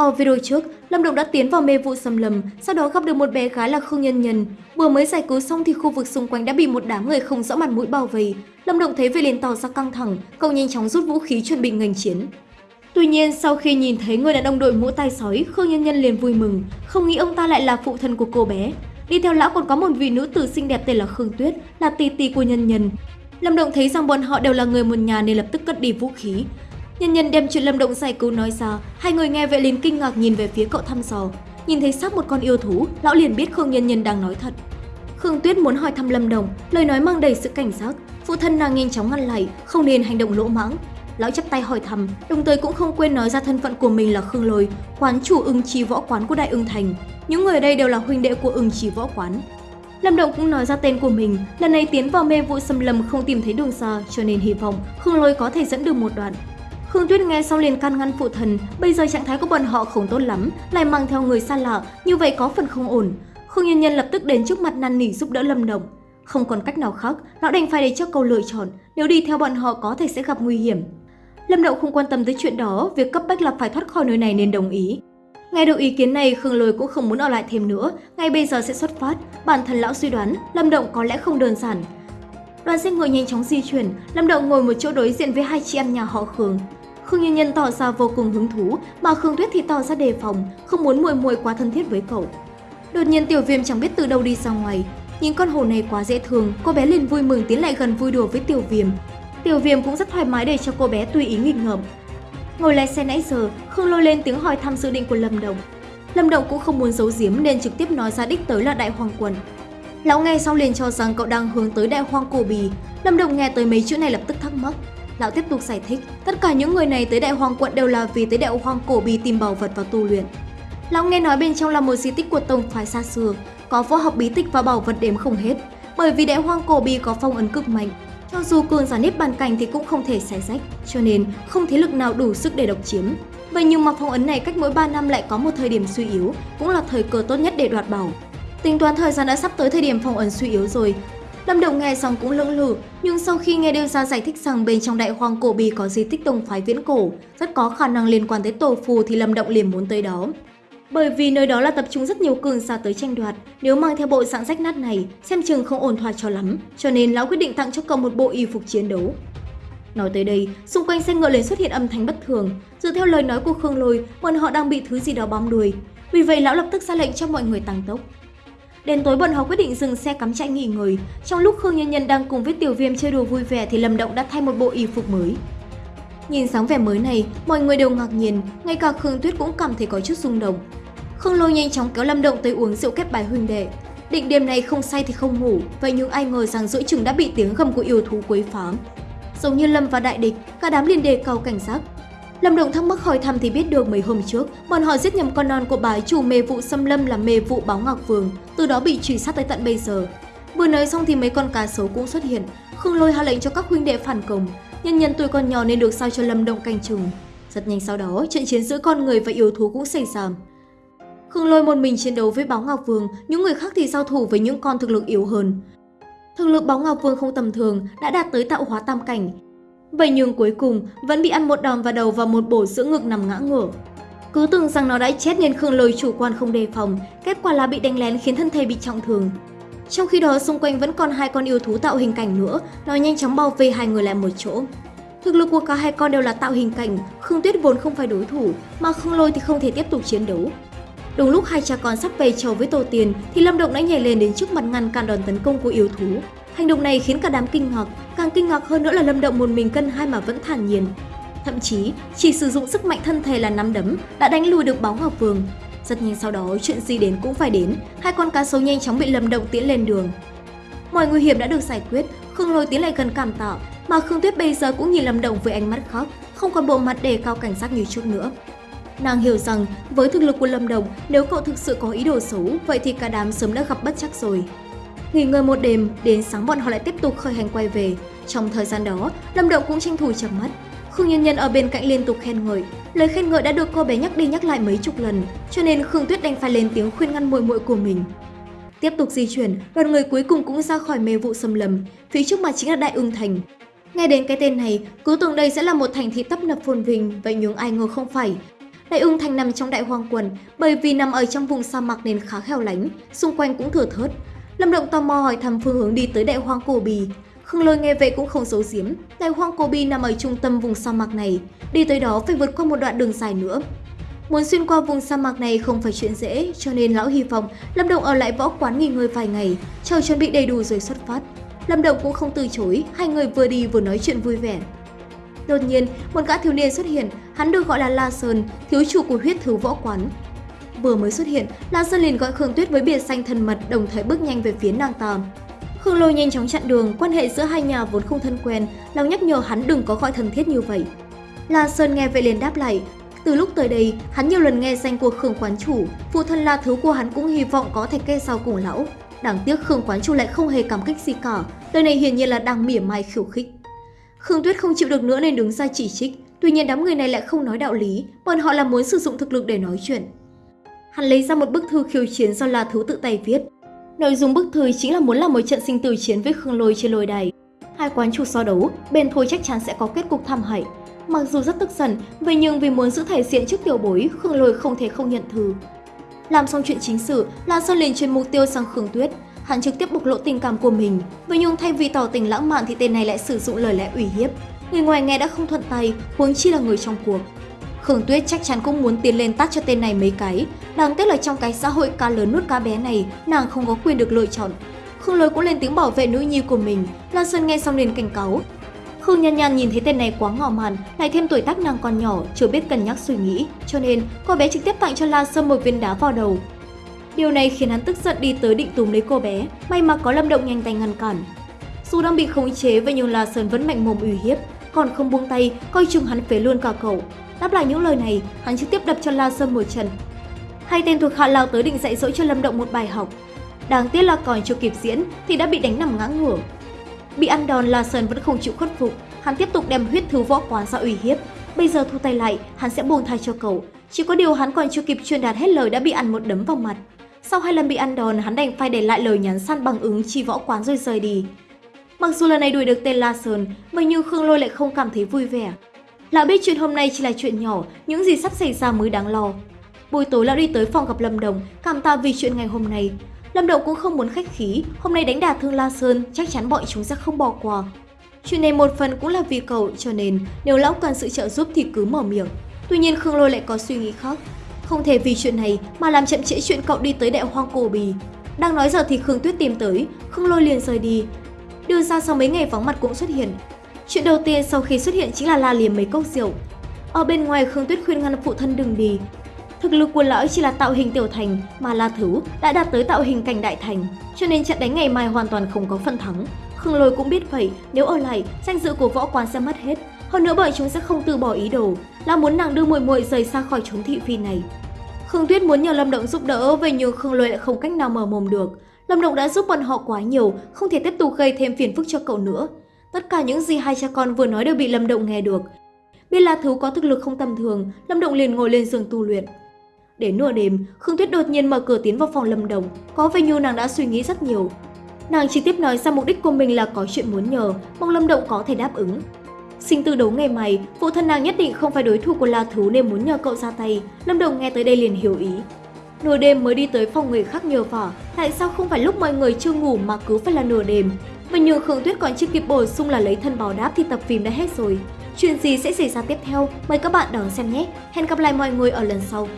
Ở video trước, Lâm Động đã tiến vào mê vụ xâm lầm, sau đó gặp được một bé gái là Khương Nhân Nhân. Vừa mới giải cứu xong thì khu vực xung quanh đã bị một đám người không rõ mặt mũi bao vây. Lâm Động thấy vậy liền tỏ ra căng thẳng, cậu nhanh chóng rút vũ khí chuẩn bị nghênh chiến. Tuy nhiên, sau khi nhìn thấy người đàn ông đội mũ tay sói, Khương Nhân Nhân liền vui mừng, không nghĩ ông ta lại là phụ thân của cô bé. Đi theo lão còn có một vị nữ tử xinh đẹp tên là Khương Tuyết, là tỷ tỷ của Nhân Nhân. Lâm Động thấy rằng bọn họ đều là người một nhà nên lập tức cất đi vũ khí. Nhân Nhân đem chuyện Lâm Động giải cứu nói ra, hai người nghe vậy liền kinh ngạc nhìn về phía cậu thăm dò. Nhìn thấy xác một con yêu thú, lão liền biết Khương Nhân Nhân đang nói thật. Khương Tuyết muốn hỏi thăm Lâm Động, lời nói mang đầy sự cảnh giác. Phụ thân nàng nhanh chóng ngăn lại, không nên hành động lỗ mãng. Lão chắp tay hỏi thăm, đồng thời cũng không quên nói ra thân phận của mình là Khương Lôi, quán chủ ưng trì võ quán của Đại ưng Thành. Những người ở đây đều là huynh đệ của ưng trì võ quán. Lâm Động cũng nói ra tên của mình, lần này tiến vào mê vụ xâm lầm không tìm thấy đường xa, cho nên hy vọng Khương Lôi có thể dẫn được một đoạn. Khương Tuyết nghe xong liền can ngăn phụ thần, bây giờ trạng thái của bọn họ không tốt lắm, lại mang theo người xa lạ, như vậy có phần không ổn. Khương Nhân Nhân lập tức đến trước mặt năn nỉ giúp đỡ Lâm Động. Không còn cách nào khác, lão đành phải để cho câu lựa chọn, nếu đi theo bọn họ có thể sẽ gặp nguy hiểm. Lâm Động không quan tâm tới chuyện đó, việc cấp bách là phải thoát khỏi nơi này nên đồng ý. Nghe được ý kiến này, Khương Lôi cũng không muốn ở lại thêm nữa, ngay bây giờ sẽ xuất phát. Bản thân lão suy đoán, Lâm Động có lẽ không đơn giản. Đoàn xe ngựa nhanh chóng di chuyển, Lâm Động ngồi một chỗ đối diện với hai chị em nhà họ Khương. Khương như Nhân tỏ ra vô cùng hứng thú, mà Khương Tuyết thì tỏ ra đề phòng, không muốn muội muội quá thân thiết với cậu. Đột nhiên Tiểu Viêm chẳng biết từ đâu đi ra ngoài, nhìn con hổ này quá dễ thương, cô bé liền vui mừng tiến lại gần vui đùa với Tiểu Viêm. Tiểu Viêm cũng rất thoải mái để cho cô bé tùy ý nghịch ngợm. Ngồi lái xe nãy giờ, Khương lôi lên tiếng hỏi thăm dự định của Lâm Đồng. Lâm Đồng cũng không muốn giấu giếm nên trực tiếp nói ra đích tới là Đại Hoàng Quần. Lão nghe xong liền cho rằng cậu đang hướng tới Đại Hoàng Cổ Bì. Lâm Đồng nghe tới mấy chữ này lập tức thắc mắc. Lão tiếp tục giải thích, tất cả những người này tới Đại Hoàng Quận đều là vì tới Đại Hoàng Cổ Bì tìm bảo vật và tu luyện. Lão nghe nói bên trong là một di tích của tông phái xa xưa, có võ học bí tích và bảo vật đếm không hết. Bởi vì Đại Hoàng Cổ Bì có phong ấn cực mạnh, cho dù cường giả nếp bàn cảnh thì cũng không thể xé rách, cho nên không thế lực nào đủ sức để độc chiếm. Vậy nhưng mà phong ấn này cách mỗi 3 năm lại có một thời điểm suy yếu, cũng là thời cơ tốt nhất để đoạt bảo. Tính toán thời gian đã sắp tới thời điểm phong ấn suy yếu rồi. Lâm Động nghe xong cũng lưỡng lự, nhưng sau khi nghe đưa ra giải thích rằng bên trong đại hoang cổ bì có di tích tông phái viễn cổ, rất có khả năng liên quan tới tổ phù thì Lâm Động liền muốn tới đó. Bởi vì nơi đó là tập trung rất nhiều cường giả tới tranh đoạt, nếu mang theo bộ dạng rách nát này, xem chừng không ổn thỏa cho lắm, cho nên lão quyết định tặng cho cậu một bộ y phục chiến đấu. Nói tới đây, xung quanh xe ngựa liền xuất hiện âm thanh bất thường. Dựa theo lời nói của Khương Lôi, bọn họ đang bị thứ gì đó bám đuôi. Vì vậy lão lập tức ra lệnh cho mọi người tăng tốc. Đến tối bọn họ quyết định dừng xe cắm trại nghỉ ngơi. Trong lúc Khương Nhân Nhân đang cùng với Tiểu Viêm chơi đùa vui vẻ thì Lâm Động đã thay một bộ y phục mới. Nhìn dáng vẻ mới này, mọi người đều ngạc nhiên, ngay cả Khương Tuyết cũng cảm thấy có chút rung động. Khương Lôi nhanh chóng kéo Lâm Động tới uống rượu kết bài huynh đệ. Định đêm này không say thì không ngủ, vậy nhưng ai ngờ rằng giữa chừng đã bị tiếng gầm của yêu thú quấy phá. Giống như Lâm và đại địch, cả đám liền đề cao cảnh giác. Lâm Động thắc mắc hỏi thăm thì biết được mấy hôm trước, bọn họ giết nhầm con non của bái chủ mê vụ xâm lâm là mê vụ báo ngọc vương, từ đó bị truy sát tới tận bây giờ. Vừa nói xong thì mấy con cá sấu cũng xuất hiện, Khương Lôi hạ lệnh cho các huynh đệ phản công, nhân nhân tuổi còn nhỏ nên được sao cho Lâm Động canh chừng. Rất nhanh sau đó, trận chiến giữa con người và yêu thú cũng xảy ra. Khương Lôi một mình chiến đấu với Báo Ngọc Vương, những người khác thì giao thủ với những con thực lực yếu hơn. Thực lực Báo Ngọc Vương không tầm thường, đã đạt tới tạo hóa tam cảnh. Vậy nhưng cuối cùng vẫn bị ăn một đòn vào đầu và một bổ giữa ngực nằm ngã ngửa. Cứ tưởng rằng nó đã chết nên Khương Lôi chủ quan không đề phòng, kết quả là bị đánh lén khiến thân thể bị trọng thương. Trong khi đó xung quanh vẫn còn hai con yêu thú tạo hình cảnh nữa, nó nhanh chóng bao vây hai người lại một chỗ. Thực lực của cả hai con đều là tạo hình cảnh, Khương Tuyết vốn không phải đối thủ, mà Khương Lôi thì không thể tiếp tục chiến đấu. Đúng lúc hai cha con sắp về chầu với tổ tiền thì Lâm Động đã nhảy lên đến trước mặt ngăn cản đòn tấn công của yêu thú. Hành động này khiến cả đám kinh ngạc, càng kinh ngạc hơn nữa là Lâm Động một mình cân hai mà vẫn thản nhiên. Thậm chí, chỉ sử dụng sức mạnh thân thể là nắm đấm đã đánh lùi được báo Ngọc Vương. Rất nhanh sau đó, chuyện gì đến cũng phải đến, hai con cá sấu nhanh chóng bị Lâm Động tiễn lên đường. Mọi nguy hiểm đã được giải quyết, Khương Lôi tiến lại gần cảm tạ, mà Khương Tuyết bây giờ cũng nhìn Lâm Động với ánh mắt khóc không còn bộ mặt đề cao cảnh giác như trước nữa. Nàng hiểu rằng với thực lực của Lâm Đồng, nếu cậu thực sự có ý đồ xấu, vậy thì cả đám sớm đã gặp bất chắc rồi. Nghỉ ngơi một đêm, đến sáng bọn họ lại tiếp tục khởi hành quay về. Trong thời gian đó, Lâm Động cũng tranh thủ chậm mắt. Khương Nhân Nhân ở bên cạnh liên tục khen ngợi, lời khen ngợi đã được cô bé nhắc đi nhắc lại mấy chục lần, cho nên Khương Tuyết đành phải lên tiếng khuyên ngăn muội muội của mình. Tiếp tục di chuyển, đoàn người cuối cùng cũng ra khỏi mê vụ xâm lầm, phía trước mặt chính là Đại Ưng Thành. Nghe đến cái tên này, cứ tưởng đây sẽ là một thành thị tấp nập phồn vinh, vậy nhưng ai ngờ không phải, Đại Ưng thành nằm trong đại hoang quần, bởi vì nằm ở trong vùng sa mạc nên khá hẻo lánh, xung quanh cũng thừa thớt. Lâm Động tò mò hỏi thăm phương hướng đi tới đại hoang cổ bì. Khương Lôi nghe vậy cũng không giấu giếm, đại hoang cổ bì nằm ở trung tâm vùng sa mạc này, đi tới đó phải vượt qua một đoạn đường dài nữa. Muốn xuyên qua vùng sa mạc này không phải chuyện dễ, cho nên lão hy vọng Lâm Động ở lại võ quán nghỉ ngơi vài ngày, chờ chuẩn bị đầy đủ rồi xuất phát. Lâm Động cũng không từ chối, hai người vừa đi vừa nói chuyện vui vẻ. Đột nhiên, một gã thiếu niên xuất hiện, hắn được gọi là La Sơn, thiếu chủ của huyết thứ võ quán. Vừa mới xuất hiện, La Sơn liền gọi Khương Tuyết với biệt danh thân mật đồng thời bước nhanh về phía nàng ta. Khương Lôi nhanh chóng chặn đường, quan hệ giữa hai nhà vốn không thân quen, lòng nhắc nhở hắn đừng có gọi thân thiết như vậy. La Sơn nghe vậy liền đáp lại, từ lúc tới đây, hắn nhiều lần nghe danh của Khương quán chủ, phụ thân La Thứ của hắn cũng hy vọng có thể kê sau cùng lão. Đáng tiếc Khương quán chủ lại không hề cảm kích gì cả, lời này hiển nhiên là đang mỉa mai khiêu khích. Khương Tuyết không chịu được nữa nên đứng ra chỉ trích, tuy nhiên đám người này lại không nói đạo lý, bọn họ là muốn sử dụng thực lực để nói chuyện. Hắn lấy ra một bức thư khiêu chiến do La Thứ tự tay viết. Nội dung bức thư chính là muốn làm một trận sinh tử chiến với Khương Lôi trên lôi đài. Hai quán chủ so đấu, bên thôi chắc chắn sẽ có kết cục thảm hại. Mặc dù rất tức giận, vậy nhưng vì muốn giữ thể diện trước tiểu bối, Khương Lôi không thể không nhận thư. Làm xong chuyện chính sự, La Sơn liền chuyển mục tiêu sang Khương Tuyết. Hắn trực tiếp bộc lộ tình cảm của mình. Vậy nhưng thay vì tỏ tình lãng mạn thì tên này lại sử dụng lời lẽ ủy hiếp. Người ngoài nghe đã không thuận tay, huống chi là người trong cuộc. Khương Tuyết chắc chắn cũng muốn tiến lên tát cho tên này mấy cái. Đáng tiếc là trong cái xã hội cá lớn nuốt cá bé này, nàng không có quyền được lựa chọn. Khương Lôi cũng lên tiếng bảo vệ nữ nhi của mình. Lan Sơn nghe xong liền cảnh cáo. Khương Nhan Nhan nhìn thấy tên này quá ngỏ màn, lại thêm tuổi tác nàng còn nhỏ, chưa biết cân nhắc suy nghĩ, cho nên cô bé trực tiếp tặng cho La Sơn một viên đá vào đầu. Điều này khiến hắn tức giận đi tới định túm lấy cô bé, may mà có Lâm Động nhanh tay ngăn cản. Dù đang bị khống chế vậy nhưng La Sơn vẫn mạnh mồm uy hiếp, còn không buông tay, coi chừng hắn phế luôn cả cậu. Đáp lại những lời này, hắn trực tiếp đập cho La Sơn một trận. Hai tên thuộc hạ lao tới định dạy dỗ cho Lâm Động một bài học. Đáng tiếc là còn chưa kịp diễn thì đã bị đánh nằm ngã ngửa. Bị ăn đòn La Sơn vẫn không chịu khuất phục, hắn tiếp tục đem huyết thứ võ quán ra uy hiếp. Bây giờ thu tay lại, hắn sẽ buông tha cho cậu. Chỉ có điều hắn còn chưa kịp truyền đạt hết lời đã bị ăn một đấm vào mặt. Sau hai lần bị ăn đòn, hắn đành phải để lại lời nhắn săn bằng ứng chi võ quán rồi rời đi. Mặc dù lần này đuổi được tên La Sơn, vậy nhưng Khương Lôi lại không cảm thấy vui vẻ. Lão biết chuyện hôm nay chỉ là chuyện nhỏ, những gì sắp xảy ra mới đáng lo. Buổi tối lão đi tới phòng gặp Lâm Đồng, cảm tạ vì chuyện ngày hôm nay. Lâm Đồng cũng không muốn khách khí, hôm nay đánh đả thương La Sơn, chắc chắn bọn chúng sẽ không bỏ qua. Chuyện này một phần cũng là vì cậu, cho nên nếu lão cần sự trợ giúp thì cứ mở miệng. Tuy nhiên Khương Lôi lại có suy nghĩ khác. Không thể vì chuyện này mà làm chậm trễ chuyện cậu đi tới đại hoang cổ bì. Đang nói giờ thì Khương Tuyết tìm tới, Khương Lôi liền rời đi. Đưa ra sau mấy ngày vắng mặt cũng xuất hiện. Chuyện đầu tiên sau khi xuất hiện chính là la liếm mấy cốc rượu. Ở bên ngoài Khương Tuyết khuyên ngăn phụ thân đừng đi. Thực lực của lão chỉ là tạo hình tiểu thành mà La Thứ đã đạt tới tạo hình cảnh đại thành, cho nên trận đánh ngày mai hoàn toàn không có phần thắng. Khương Lôi cũng biết vậy, nếu ở lại, danh dự của võ quán sẽ mất hết. Hơn nữa bọn chúng sẽ không từ bỏ ý đồ, là muốn nàng đưa muội muội rời xa khỏi chốn thị phi này. Khương Tuyết muốn nhờ Lâm Động giúp đỡ, vậy nhưng Khương Lôi lại không cách nào mở mồm được. Lâm Động đã giúp bọn họ quá nhiều, không thể tiếp tục gây thêm phiền phức cho cậu nữa. Tất cả những gì hai cha con vừa nói đều bị Lâm Động nghe được. Biết là Thú có thực lực không tầm thường, Lâm Động liền ngồi lên giường tu luyện. Đến nửa đêm, Khương Tuyết đột nhiên mở cửa tiến vào phòng Lâm Động, có vẻ như nàng đã suy nghĩ rất nhiều. Nàng chỉ tiếp nói ra mục đích của mình là có chuyện muốn nhờ, mong Lâm Động có thể đáp ứng. Sinh từ đấu ngày mai, phụ thân nàng nhất định không phải đối thủ của La Thú nên muốn nhờ cậu ra tay. Lâm Đồng nghe tới đây liền hiểu ý. Nửa đêm mới đi tới phòng người khác nhờ vả, tại sao không phải lúc mọi người chưa ngủ mà cứ phải là nửa đêm? Và nhờ Khương Tuyết còn chưa kịp bổ sung là lấy thân báo đáp thì tập phim đã hết rồi. Chuyện gì sẽ xảy ra tiếp theo? Mời các bạn đón xem nhé. Hẹn gặp lại mọi người ở lần sau.